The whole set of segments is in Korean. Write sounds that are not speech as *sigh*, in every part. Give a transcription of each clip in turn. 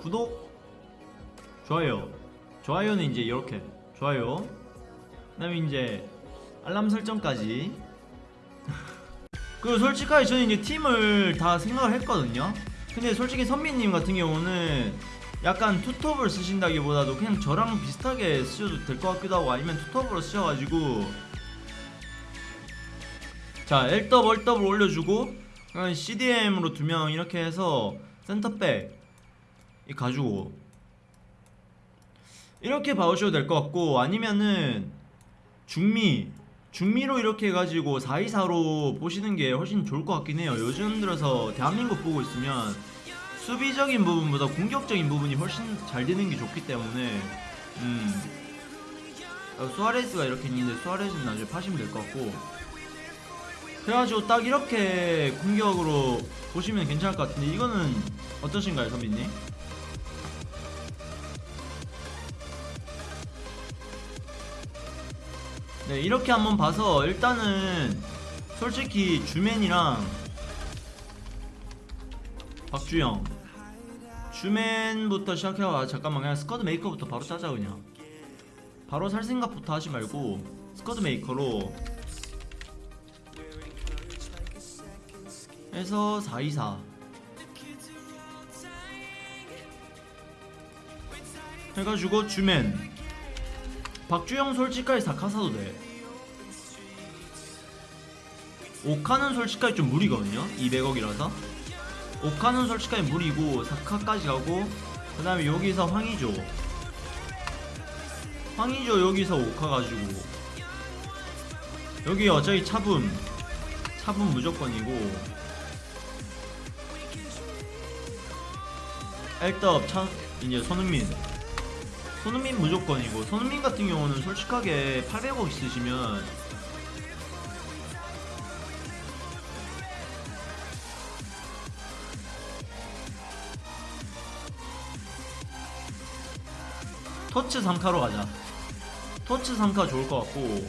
구독 좋아요. 좋아요는 이제 이렇게. 좋아요. 그 다음에 이제 알람 설정까지. *laughs* 그리고 솔직하게 저는 이제 팀을 다 생각을 했거든요. 근데 솔직히 선미님 같은 경우는 약간 투톱을 쓰신다기보다도 그냥 저랑 비슷하게 쓰셔도 될 것 같기도 하고 아니면 투톱으로 쓰셔가지고 자 L더블 L더블 올려주고 CDM으로 두 명 이렇게 해서 센터백 이 가지고 이렇게 봐주셔도 될 것 같고 아니면은 중미 중미로 이렇게 해가지고 424로 보시는 게 훨씬 좋을 것 같긴 해요. 요즘 들어서 대한민국 보고 있으면 수비적인 부분보다 공격적인 부분이 훨씬 잘 되는 게 좋기 때문에 음. 어, 수아레스가 이렇게 있는데 수아레스는 나중에 파시면 될 것 같고. 그래가지고 딱 이렇게 공격으로 보시면 괜찮을 것 같은데 이거는 어떠신가요 선비님? 네 이렇게 한번 봐서 일단은 솔직히 주맨이랑 박주영. 주맨부터 시작해가 아, 잠깐만 그냥 스쿼드 메이커부터 바로 짜자 그냥. 바로 살 생각부터 하지 말고 스쿼드 메이커로 해서 424 해가지고 주맨 박주영 솔직하게 사카사도 돼. 오카는 솔직하게 좀 무리거든요? 200억이라서. 오카는 솔직하게 무리고 사카까지 가고 그 다음에 여기서 황의조. 황의조 여기서 오카 가지고. 여기 어차피 차분. 차분 무조건이고. 엘떡 차 이제 손흥민 손흥민 무조건이고 손흥민 같은 경우는 솔직하게 800억 있으시면 토츠 3카로 가자. 토츠 3카 좋을 것 같고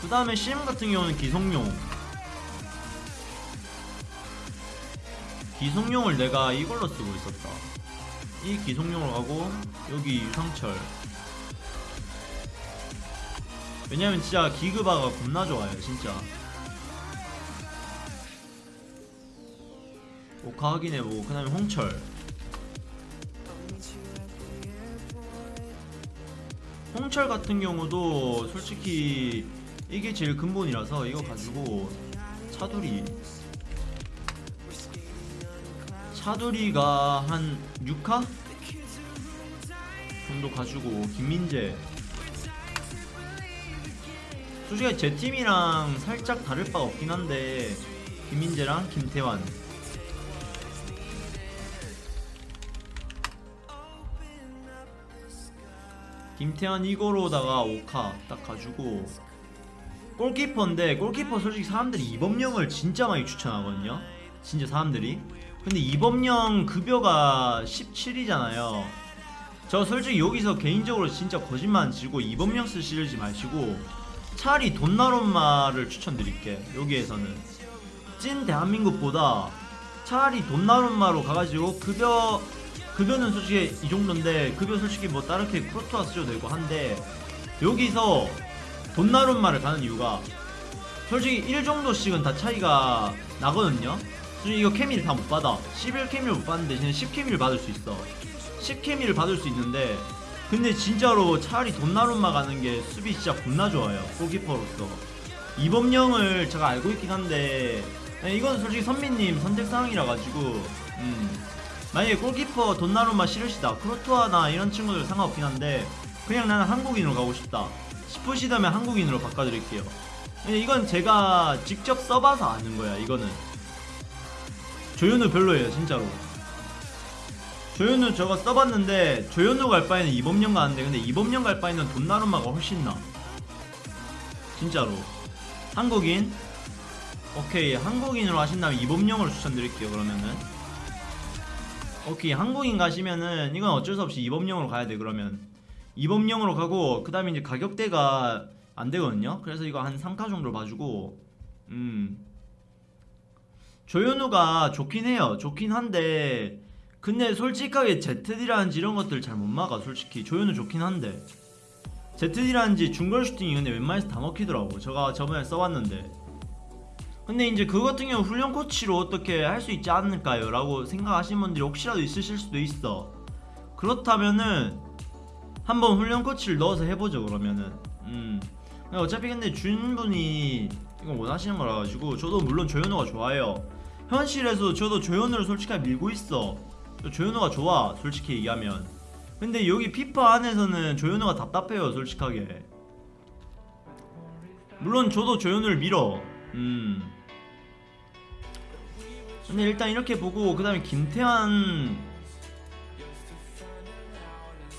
그 다음에 CM 같은 경우는 기성용. 기성용을 내가 이걸로 쓰고 있었다 이 기성용으로 가고 여기 유상철. 왜냐면 진짜 기그바가 겁나 좋아요 진짜. 오카 확인해보고 그 다음에 홍철. 홍철 같은 경우도 솔직히 이게 제일 근본이라서 이거 가지고 차두리 차두리가 한 6카 정도 가지고 김민재. 솔직히 제 팀이랑 살짝 다를 바 없긴 한데 김민재랑 김태환. 김태환 이거로다가 5카 딱 가지고 골키퍼인데 골키퍼 솔직히 사람들이 이범령을 진짜 많이 추천하거든요. 진짜 사람들이 근데 이범령 급여가 17이잖아요. 저 솔직히 여기서 개인적으로 진짜 거짓말 안 치고 이범령 쓰시지 마시고 차라리 돈나룸마를 추천드릴게 여기에서는. 찐 대한민국보다 차라리 돈나룸마로 가가지고 급여 급여는 솔직히 이 정도인데 급여 솔직히 뭐 다르게 크로토아 쓰셔도 되고 한데 여기서 돈나룸마를 가는 이유가 솔직히 1 정도씩은 다 차이가 나거든요 이거 케미를 다 못 받아. 11 케미를 못 받는 대신에 10 케미를 받을 수 있어. 10 케미를 받을 수 있는데 근데 진짜로 차라리 돈나룸마 가는 게 수비 진짜 겁나 좋아요 골키퍼로서. 이범령을 제가 알고 있긴 한데 네, 이건 솔직히 선미님 선택사항이라 가지고 음. 만약에 골키퍼 돈나룸마 싫으시다 크로토아나 이런 친구들 상관없긴 한데 그냥 나는 한국인으로 가고 싶다 싶으시다면 한국인으로 바꿔드릴게요. 이건 제가 직접 써봐서 아는 거야 이거는 조현우 별로예요 진짜로. 조현우 저거 써봤는데 조현우 갈 바에는 이범령 가는데 근데 이범령 갈 바에는 돈나룸마가 훨씬 나 진짜로. 한국인? 오케이 한국인으로 하신다면 이범령을 추천드릴게요 그러면은. 오케이 한국인 가시면은 이건 어쩔 수 없이 이범령으로 가야 돼 그러면. 이범령으로 가고 그 다음에 이제 가격대가 안 되거든요. 그래서 이거 한 3카 정도 봐주고 음 조현우가 좋긴 해요. 좋긴 한데 근데 솔직하게 ZD라는지 이런 것들 잘 못 막아 솔직히. 조현우 좋긴 한데. ZD라는지 중거리 슈팅이 근데 웬만해서 다 먹히더라고. 제가 저번에 써봤는데. 근데 이제 그거 같은 경우 훈련 코치로 어떻게 할 수 있지 않을까요? 라고 생각하시는 분들이 혹시라도 있으실 수도 있어. 그렇다면은 한번 훈련 코치를 넣어서 해보죠 그러면은. 음. 어차피 근데 주인분이 이거 원하시는 거라 가지고 저도 물론 조현우가 좋아요 현실에서 저도 조현우를 솔직하게 밀고 있어. 조현우가 좋아 솔직히 얘기하면. 근데 여기 피파 안에서는 조현우가 답답해요 솔직하게. 물론 저도 조현우를 밀어. 음. 근데 일단 이렇게 보고 그 다음에 김태환.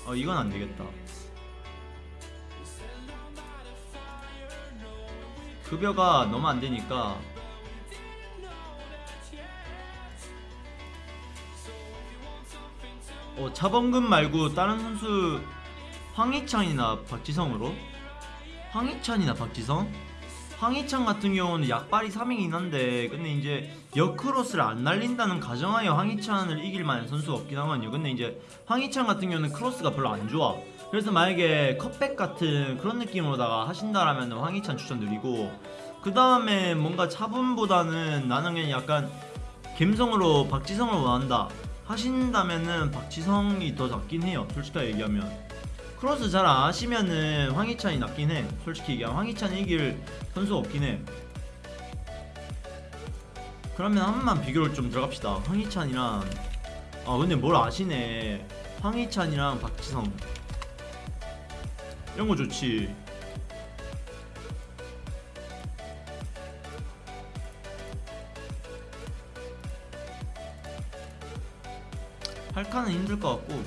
어 이건 안 되겠다. 급여가 너무 안 되니까 어 차범근 말고 다른 선수 황희찬이나 박지성으로? 황희찬이나 박지성? 황희찬 같은 경우는 약발이 3이긴 한데 근데 이제 역크로스를 안 날린다는 가정하에 황희찬을 이길 만한 선수가 없긴 하거든요. 근데 이제 황희찬 같은 경우는 크로스가 별로 안 좋아. 그래서 만약에 cutback 같은 그런 느낌으로다가 하신다라면 황희찬 추천드리고 그 다음에 뭔가 차붐보다는 나는 그냥 약간 감성으로 박지성을 원한다 하신다면은 박지성이 더 낫긴 해요 솔직하게 얘기하면. 크로스 잘안 하시면은 황희찬이 낫긴 해. 솔직히 얘기하면 황희찬이 이길 선수가 없긴 해. 그러면 한 번만 비교를 좀 들어갑시다. 황희찬이랑 아 근데 뭘 아시네. 황희찬이랑 박지성. 이런 거 좋지 팔카는 힘들 것 같고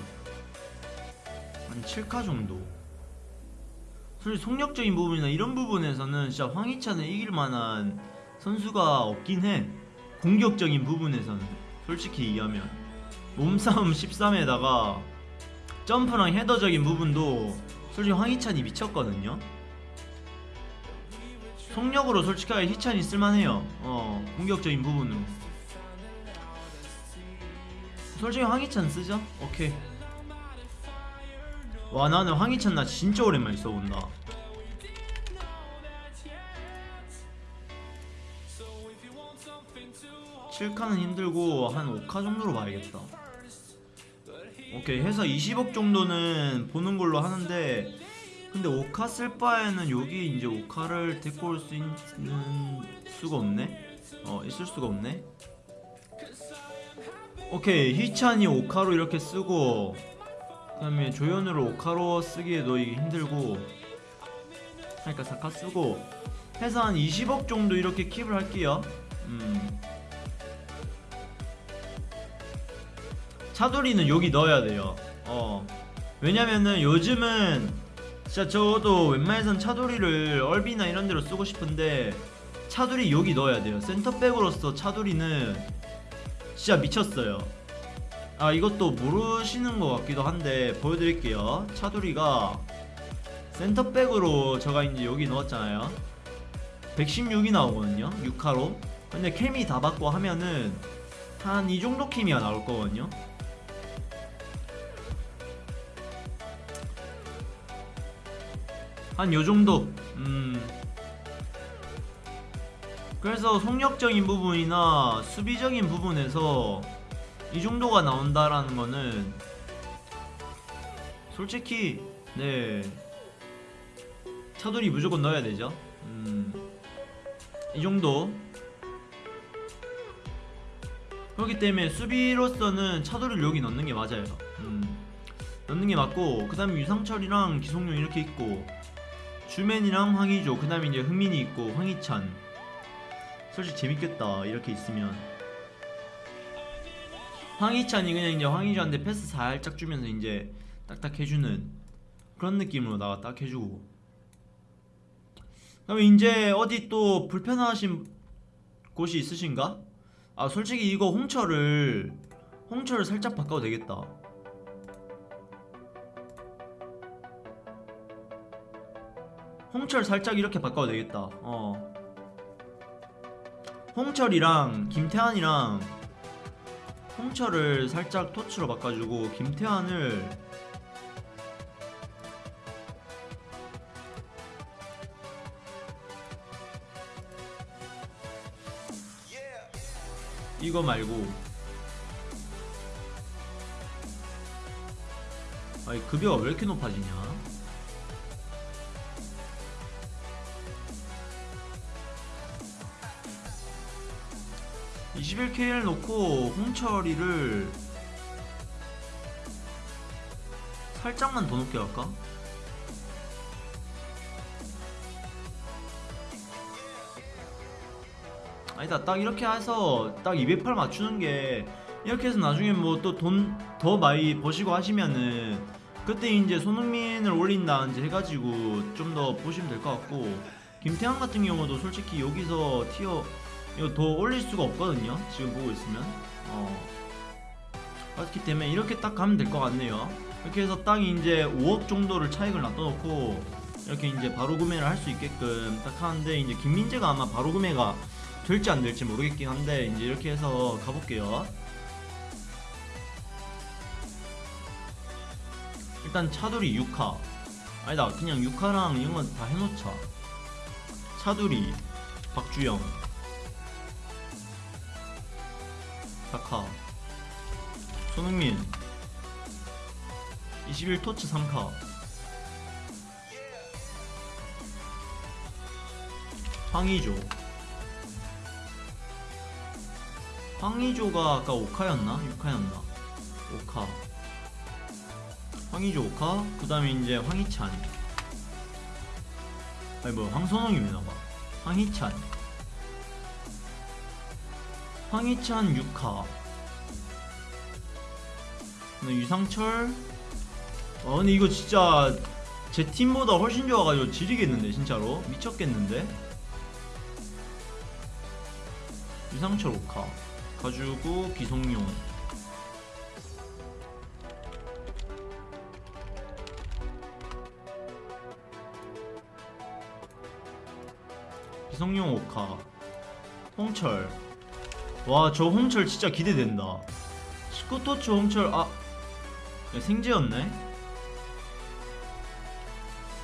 한 7카 정도. 솔직히 속력적인 부분이나 이런 부분에서는 진짜 황희찬을 이길 만한 선수가 없긴 해. 공격적인 부분에서는. 솔직히 얘기하면. 몸싸움 13에다가 점프랑 헤더적인 부분도 솔직히 황희찬이 미쳤거든요. 속력으로 솔직하게 희찬이 쓸만해요. 어 공격적인 부분으로 솔직히 황희찬 쓰죠? 오케이. 와 나는 황희찬 나 진짜 오랜만에 써본다. 칠카는 힘들고 한 5카 정도로 봐야겠다. 오케이 해서 20억 정도는 보는 걸로 하는데 근데 5카 쓸 바에는 여기 이제 5카를 데리고 올 수 있는 수가 없네? 어 있을 수가 없네 오케이 희찬이 5카로 이렇게 쓰고 그 다음에 조연으로 5카로 쓰기에도 이게 힘들고 그러니까 4카 쓰고 해서 한 20억 정도 이렇게 킵을 할게요. 음. 차돌이는 여기 넣어야 돼요. 어. 왜냐면은 요즘은 진짜 저도 웬만해선 차돌이를 얼비나 이런 데로 쓰고 싶은데 차돌이 여기 넣어야 돼요. 센터백으로서 차돌이는 진짜 미쳤어요. 아 이것도 모르시는 것 같기도 한데 보여드릴게요. 차두리가 센터백으로 제가 이제 여기 넣었잖아요. 116이 나오거든요. 6카로. 근데 캠이 다 받고 하면은 한 이 정도 캠이가 나올 거거든요. 한 요 정도. 음. 그래서 속력적인 부분이나 수비적인 부분에서 이 정도가 나온다라는 거는 솔직히 네 차돌이 무조건 넣어야 되죠. 음, 이 정도. 그렇기 때문에 수비로서는 차돌이를 여기 넣는 게 맞아요. 음, 넣는 게 맞고 그 다음에 유상철이랑 기성용 이렇게 있고 주맨이랑 황희조 그 다음에 이제 흥민이 있고 황희찬 솔직히 재밌겠다 이렇게 있으면. 황희찬이 그냥 이제 황희조한테 패스 살짝 주면서 이제 딱딱 해주는 그런 느낌으로 나가 딱 해주고. 그러면 이제 어디 또 불편하신 곳이 있으신가? 아 솔직히 이거 홍철을 홍철을 살짝 바꿔도 되겠다. 홍철 살짝 이렇게 바꿔도 되겠다. 어 홍철이랑 김태환이랑 홍철을 살짝 토치로 바꿔주고 김태환을 이거 말고 아니 급여가 왜 이렇게 높아지냐 21K를 놓고 홍철이를 살짝만 더 높게 할까? 아니다 딱 이렇게 해서 딱 208 맞추는 게 이렇게 해서 나중에 뭐 또 돈 더 많이 버시고 하시면은 그때 이제 손흥민을 올린다든지 해가지고 좀 더 보시면 될 것 같고 김태환 같은 경우도 솔직히 여기서 티어 이거 더 올릴 수가 없거든요. 지금 보고 있으면. 어. 그렇기 때문에 이렇게 딱 가면 될 것 같네요. 이렇게 해서 딱 이제 5억 정도를 차익을 놔둬놓고 이렇게 이제 바로 구매를 할 수 있게끔 딱 하는데 이제 김민재가 아마 바로 구매가 될지 안 될지 모르겠긴 한데 이제 이렇게 해서 가볼게요. 일단 차돌이 6카 아니다 그냥 6카랑 이런 건 다 해놓자. 차돌이 박주영 4카. 손흥민. 21토치 3카. 황의조. 황의조가 아까 5카였나? 6카였나? 5카. 황의조 5카. 그 다음에 이제 황희찬. 아니 뭐 황선홍이면나봐 황희찬 황희찬 6카 유상철. 아 근데 이거 진짜 제 팀보다 훨씬 좋아가지고 지리겠는데 진짜로. 미쳤겠는데? 유상철 5카. 가지고 기성용. 기성용 5카. 홍철 와저 홍철 진짜 기대된다 19토치 홍철 아 야, 생제였네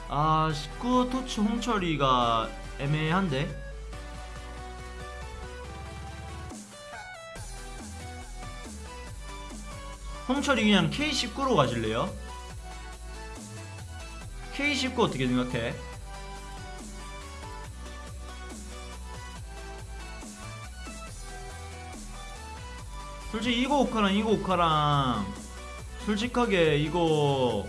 아 19토치 홍철이가 애매한데 홍철이 그냥 K19로 가실래요? K19 어떻게 생각해? 솔직히 이거 오카랑 이거 오카랑 솔직하게 이거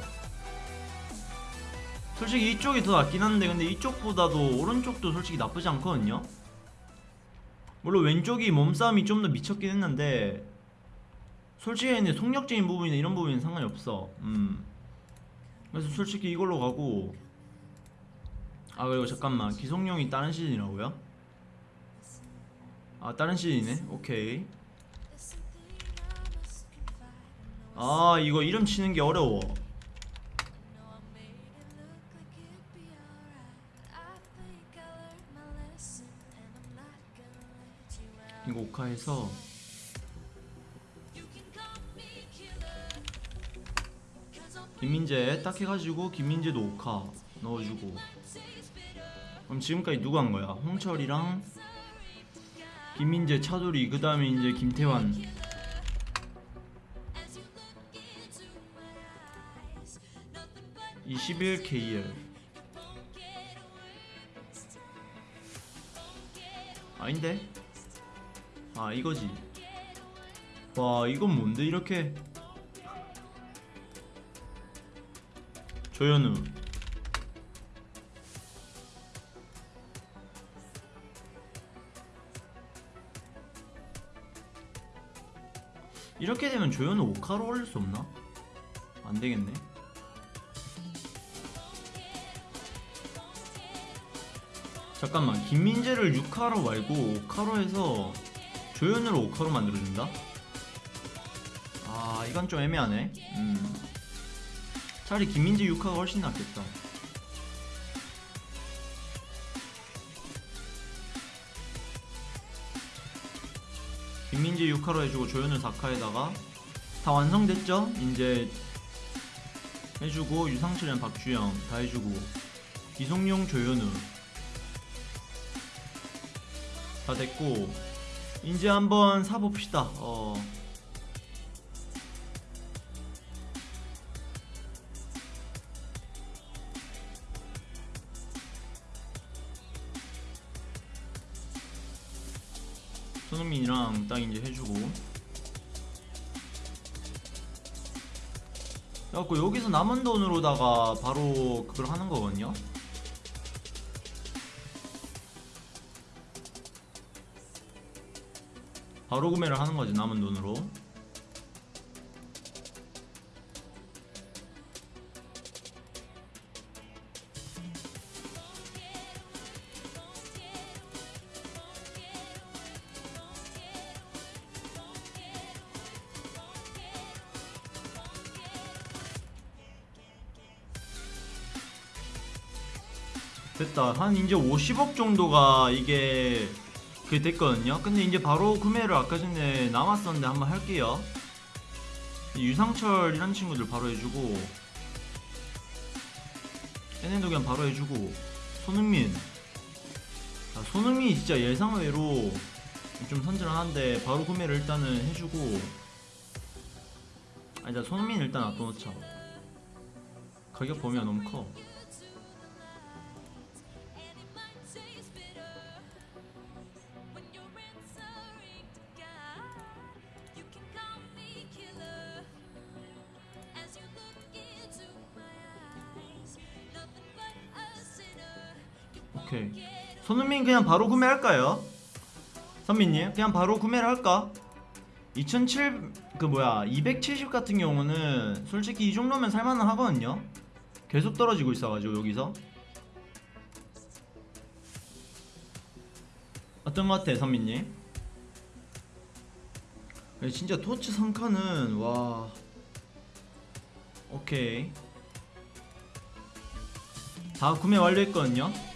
솔직히 이쪽이 더 낫긴 한데 근데 이쪽보다도 오른쪽도 솔직히 나쁘지 않거든요. 물론 왼쪽이 몸싸움이 좀 더 미쳤긴 했는데 솔직히 근데 속력적인 부분이나 이런 부분은 상관이 없어. 음. 그래서 솔직히 이걸로 가고. 아 그리고 잠깐만. 기성용이 다른 시즌이라고요? 아 다른 시즌이네? 오케이 아 이거 이름 치는 게 어려워. 이거 오카에서 김민재 딱 해가지고 김민재도 오카 넣어주고. 그럼 지금까지 누가 한 거야? 홍철이랑 김민재 차돌이 그 다음에 이제 김태환 21 KL 아닌데? 아 이거지. 와 이건 뭔데 이렇게? 조현우. 이렇게 되면 조현우 5카로 올릴 수 없나? 안 되겠네 잠깐만 김민재를 6카로 말고 5카로 해서 조현우를 5카로 만들어준다? 아 이건 좀 애매하네 음. 차라리 김민재 6카가 훨씬 낫겠다 김민재 6카로 해주고 조현우 4카에다가 다 완성됐죠? 이제 해주고 유상철이랑 박주영 다 해주고 이송용 조현우 다 됐고 이제 한번 사봅시다. 어. 손흥민이랑 딱 이제 해주고. 그래갖고 여기서 남은 돈으로다가 바로 그걸 하는 거거든요 바로 구매를 하는 거지 남은 돈으로. 됐다. 한 이제 50억 정도가 이게 그게 됐거든요. 근데 이제 바로 구매를 아까 전에 남았었는데 한번 할게요. 유상철 이런 친구들 바로 해주고 NN도견 바로 해주고 손흥민. 아, 손흥민이 진짜 예상외로 좀 선전한데 바로 구매를 일단은 해주고 아니 자 손흥민 일단 놔둬놓자. 가격 범위가 너무 커 손흥민 그냥 바로 구매할까요? 선민님 그냥 바로 구매를 할까? 2007 그 뭐야 270 같은 경우는 솔직히 이 정도면 살만은 하거든요 계속 떨어지고 있어가지고 여기서 어떤 것 같아 선민님? 야, 진짜 토치 3칸은 와 오케이 다 구매 완료했거든요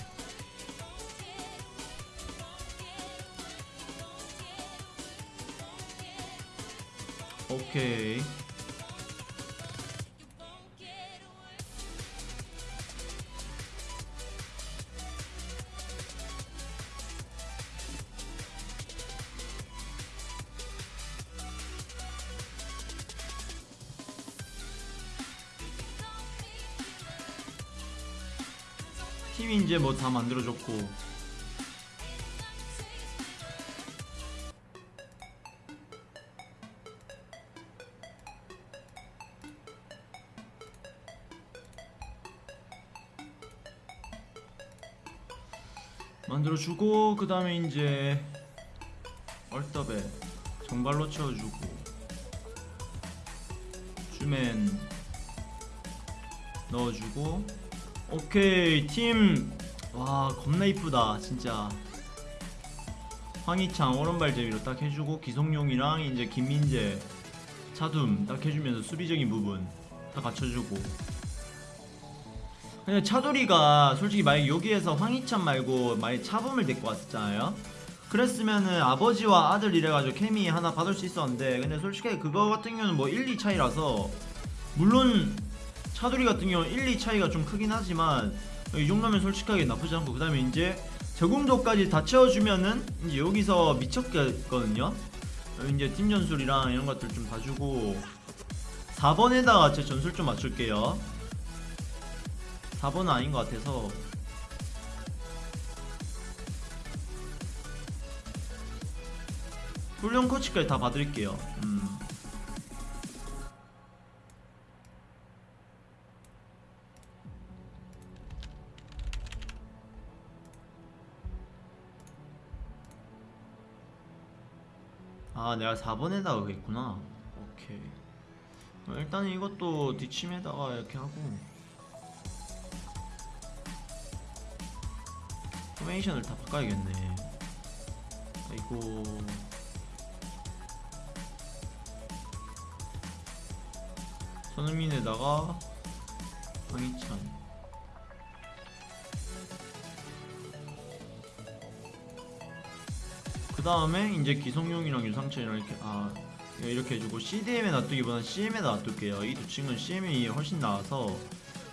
오케이. 팀이 이제 뭐 다 만들어졌고 만들어주고 그 다음에 이제 얼더베 정발로 채워주고 주맨 넣어주고. 오케이 팀 와 겁나 이쁘다 진짜. 황희창 오른발 제위로 딱 해주고 기성용이랑 이제 김민재 차둠 딱 해주면서 수비적인 부분 다 갖춰주고 근데 차돌이가 솔직히 만약 여기에서 황희찬 말고 만약 차범을 데리고 왔었잖아요. 그랬으면은 아버지와 아들 이래가지고 케미 하나 받을 수 있었는데 근데 솔직히 그거 같은 경우는 뭐 1, 2 차이라서 물론 차돌이 같은 경우는 1, 2 차이가 좀 크긴 하지만 이 정도면 솔직하게 나쁘지 않고 그 다음에 이제 저금도까지 다 채워주면은 이제 여기서 미쳤겠거든요. 이제 팀 전술이랑 이런 것들 좀 봐주고 4번에다가 제 전술 좀 맞출게요 4번은 아닌 것 같아서. 훈련 코치까지 다 봐드릴게요. 음. 아 내가 4번에다가 그랬구나. 오케이. 어, 일단 이것도 뒷침에다가 이렇게 하고 포메이션을 다 바꿔야겠네 아이고 손흥민에다가 황희찬 그 다음에 이제 기성용이랑 유상철이랑 이렇게 아 이렇게 해주고 CDM에 놔두기보다는 CM에 놔둘게요. 이 두 친구는 CM이 훨씬 나아서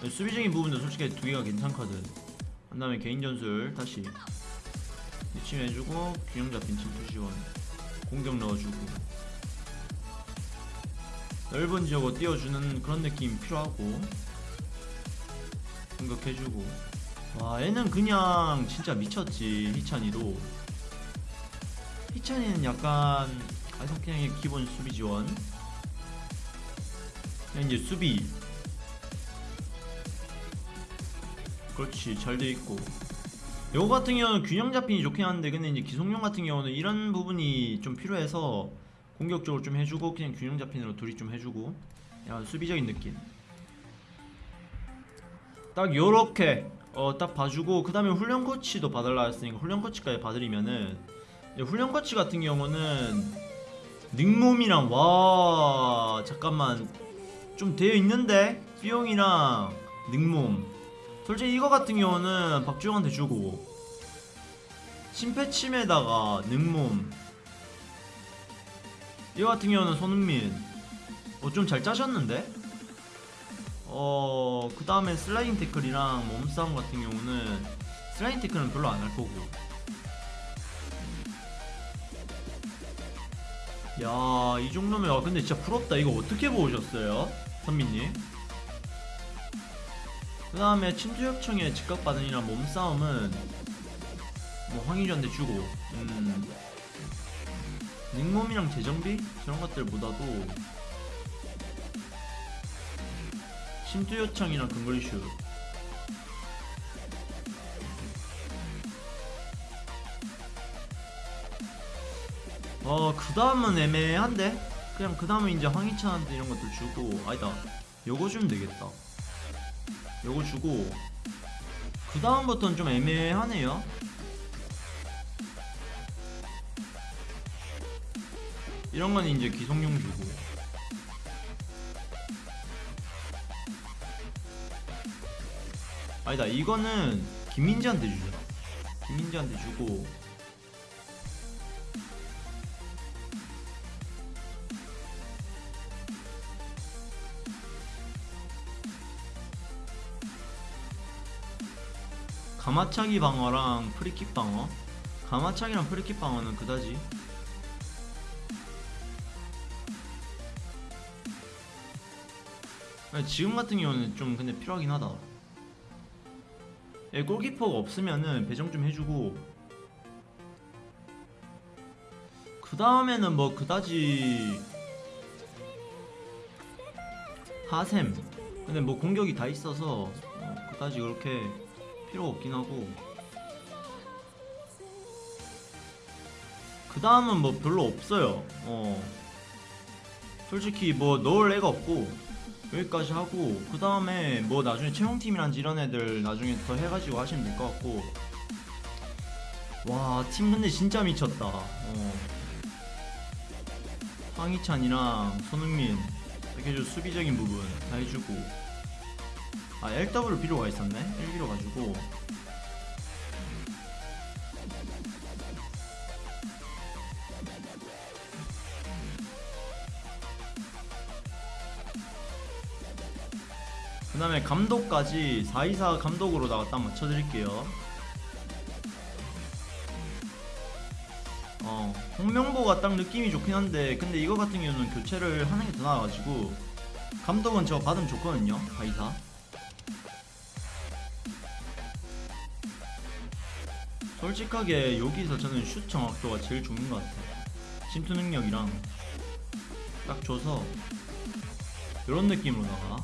수비적인 부분도 솔직히 두 개가 괜찮거든. 그 다음에 개인 전술 다시 미침 해주고 균형 잡힌 침투 지원 공격 넣어주고 넓은 지역으로 띄워주는 그런 느낌 필요하고 공격해주고. 와 얘는 그냥 진짜 미쳤지 희찬이도. 희찬이는 약간 그냥 기본 수비 지원. 그냥 이제 수비 그렇지 잘 돼 있고. 요거 같은 경우는 균형 잡힌이 좋긴 한데 근데 이제 기성용 같은 경우는 이런 부분이 좀 필요해서 공격적으로 좀 해주고 그냥 균형 잡힌으로 둘이 좀 해주고 약간 수비적인 느낌. 딱 요렇게 어 딱 봐주고 그 다음에 훈련 코치도 봐달라 했으니까 훈련 코치까지 봐드리면은 훈련 코치 같은 경우는 닉몸이랑 와 잠깐만 좀 되어 있는데 삐용이랑 닉몸 솔직히 이거 같은 경우는 박주영한테 주고 심패침에다가 닉몸 이거 같은 경우는 손흥민 어 좀 잘 짜셨는데? 어 그 다음에 슬라이딩 태클이랑 몸싸움 같은 경우는 슬라이딩 태클은 별로 안 할 거고. 야 이 정도면 아 근데 진짜 부럽다. 이거 어떻게 보셨어요 선민님 그 다음에 침투협청에 즉각받은이랑 몸싸움은 뭐 황희주한테 주고 음 닉몸이랑 재정비 저런 것들보다도 침투 요청이랑 근거리 슛 어, 그 다음은 애매한데? 그냥 그 다음은 이제 황희찬한테 이런 것들 주고, 아니다. 요거 주면 되겠다. 요거 주고, 그 다음부터는 좀 애매하네요. 이런 건 이제 기성용 주고. 아니다, 이거는 김민지한테 주자. 김민지한테 주고, 가마차기 방어랑 프리킥 방어? 가마차기랑 프리킥 방어는 그다지? 지금 같은 경우는 좀 근데 필요하긴 하다. 예, 골키퍼가 없으면은 배정 좀 해주고. 그 다음에는 뭐 그다지 하셈. 근데 뭐 공격이 다 있어서 어, 그다지 그렇게 필요 없긴 하고. 그 다음은 뭐 별로 없어요. 어. 솔직히 뭐 넣을 애가 없고 여기까지 하고 그 다음에 뭐 나중에 채용팀이란지 이런 애들 나중에 더 해가지고 하시면 될 것 같고. 와 팀 근데 진짜 미쳤다. 어. 황희찬이랑 손흥민 이렇게 좀 수비적인 부분 다 해주고 아 LW 필요가 있었네. 1기로 가지고. 그 다음에 감독까지 424 감독으로다가 딱 맞춰드릴게요. 어 홍명보가 딱 느낌이 좋긴 한데 근데 이거 같은 경우는 교체를 하는 게 더 나아가지고 감독은 저 받으면 좋거든요 424 솔직하게 여기서 저는 슛 정확도가 제일 좋은 것 같아요. 침투 능력이랑 딱 줘서 이런 느낌으로다가